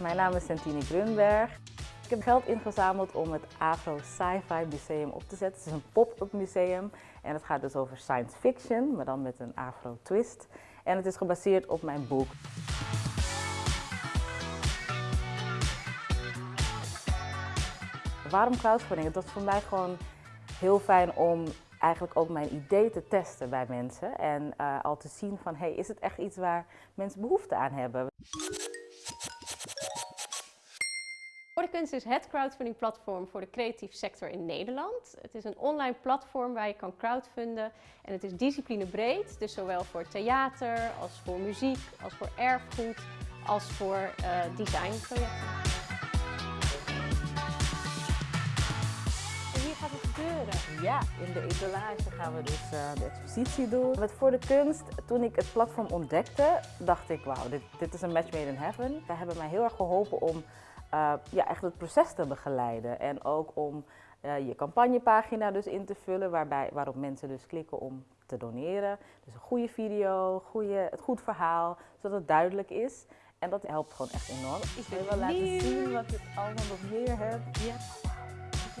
Mijn naam is Santini Grunberg. Ik heb geld ingezameld om het Afro Sci-Fi Museum op te zetten. Het is een pop-up museum en het gaat dus over science fiction, maar dan met een Afro twist. En het is gebaseerd op mijn boek. Waarom crowdfunding? Het was voor mij gewoon heel fijn om eigenlijk ook mijn idee te testen bij mensen. En uh, al te zien van, hey, is het echt iets waar mensen behoefte aan hebben? Voor de Kunst is het crowdfunding platform voor de creatieve sector in Nederland. Het is een online platform waar je kan crowdfunden en het is disciplinebreed, dus zowel voor theater als voor muziek, als voor erfgoed, als voor uh, designprojecten. En hier gaat het gebeuren. Ja, in de etalage gaan we dus uh, de expositie doen. Met Voor de Kunst, toen ik het platform ontdekte, dacht ik, wauw, dit, dit is een match made in heaven. Zij hebben mij heel erg geholpen om uh, ja, echt het proces te begeleiden. En ook om uh, je campagnepagina dus in te vullen, waarbij, waarop mensen dus klikken om te doneren. Dus een goede video, goede, het goed verhaal, zodat het duidelijk is. En dat helpt gewoon echt enorm. Ik wil wel laten zien wat ik allemaal nog meer heb. Ja.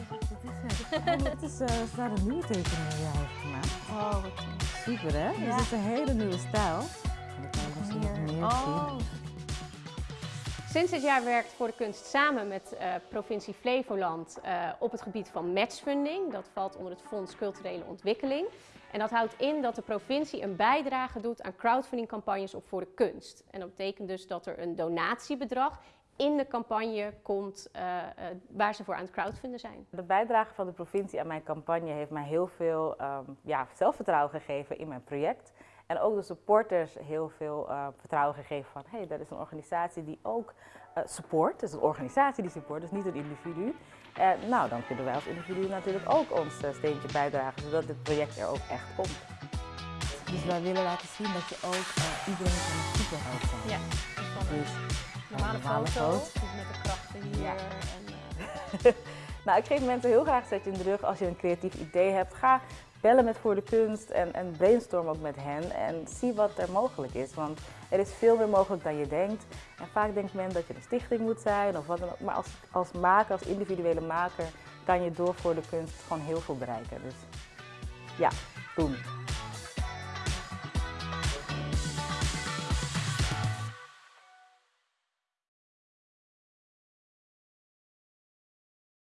Wat is het? Dit is, uh, is daar een nieuwe tekening die jij heeft gemaakt. Oh, wat super hè? Ja. Dus het is een hele nieuwe stijl. En kan je misschien nog meer oh. zien. Sinds dit jaar werkt Voor de Kunst samen met uh, provincie Flevoland uh, op het gebied van matchfunding. Dat valt onder het Fonds Culturele Ontwikkeling. En dat houdt in dat de provincie een bijdrage doet aan crowdfundingcampagnes op Voor de Kunst. En dat betekent dus dat er een donatiebedrag in de campagne komt uh, waar ze voor aan het crowdfunden zijn. De bijdrage van de provincie aan mijn campagne heeft mij heel veel um, ja, zelfvertrouwen gegeven in mijn project. En ook de supporters heel veel uh, vertrouwen gegeven van, hé, hey, dat is een organisatie die ook support. Het is een organisatie die support, dus niet een individu. En nou, dan kunnen wij als individu natuurlijk ook ons steentje bijdragen, zodat dit project er ook echt komt. Dus wij willen laten zien dat je ook iedereen kan superheld zijn. Ja, dus, normale, normale foto, met de krachten hier. Ja. En, uh... nou, ik geef mensen heel graag een zetje in de rug als je een creatief idee hebt. Ga bellen met Voor de Kunst en, en brainstorm ook met hen en zie wat er mogelijk is. Want er is veel meer mogelijk dan je denkt. En vaak denkt men dat je een stichting moet zijn of wat dan ook. Maar als, als maker, als individuele maker, kan je door Voor de Kunst gewoon heel veel bereiken. Dus ja, doen.